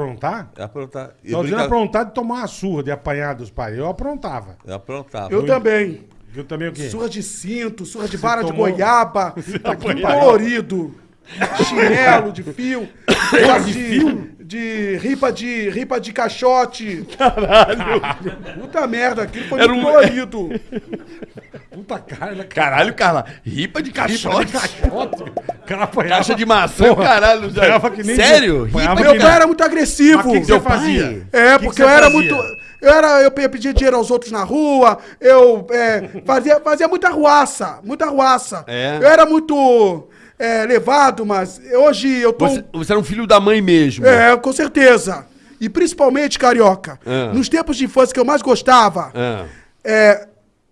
Aprontar? É aprontar. E Tô dizendo brinca- aprontar de tomar uma surra, de apanhar dos pais. Eu aprontava. Eu aprontava. Eu também. Eu também o quê? Surra de cinto, surra de vara de goiaba, tá aqui apanhava. colorido, chinelo de fio, de, de, de ripa de ripa de caixote. Caralho! Puta merda, aquilo foi Era muito um- colorido. Puta cara, né? Caralho, Carla. Ripa de caixote. Caixote. Cara apanhava. Caixa de maçã, Porra, caralho. apanhava que nem- Sério? apanhava que Meu pai era muito agressivo. Mas o que, que você fazia? É, que que porque eu era fazia? muito. Eu, era, eu pe- pedia dinheiro aos outros na rua, eu é, fazia, fazia muita ruaça, muita ruaça. É. Eu era muito é, levado, mas hoje eu tô. Você, você era um filho da mãe mesmo. É, com certeza. E principalmente, carioca, Ah. nos tempos de infância que eu mais gostava, Ah. é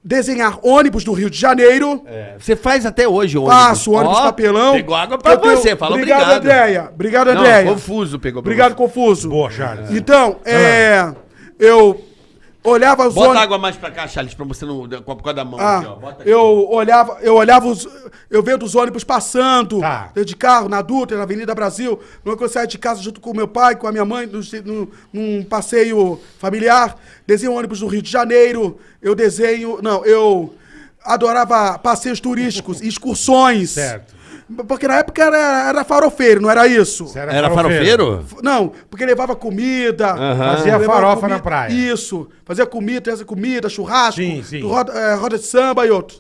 desenhar ônibus do Rio de Janeiro. É. Você faz até hoje ônibus. Faço ônibus Ó, papelão. Pegou água pra Eu tenho- você, fala obrigado. obrigado. Andréia. Obrigado, Não, Andréia. confuso pegou Obrigado, você. Confuso. Boa, Charles. Então, é. Eu olhava os Bota ônibus. água mais pra cá, Charles, pra você não... Com a por causa da mão Ah, aqui, ó. Bota aqui. eu olhava, eu olhava os. Eu vendo os ônibus passando Tá. de carro na Dutra, na Avenida Brasil. Quando eu saía de casa junto com meu pai, com a minha mãe, num passeio familiar. Desenho ônibus do Rio de Janeiro. Eu desenho. Não, eu adorava passeios turísticos, excursões. Certo. Porque na época era, era farofeiro, não era isso? Você Era farofeiro? Não, porque levava comida. Fazia levava farofa na praia. Isso. Fazia comida, trazia comida, churrasco, Sim, sim. Roda, eh, roda de samba e outros.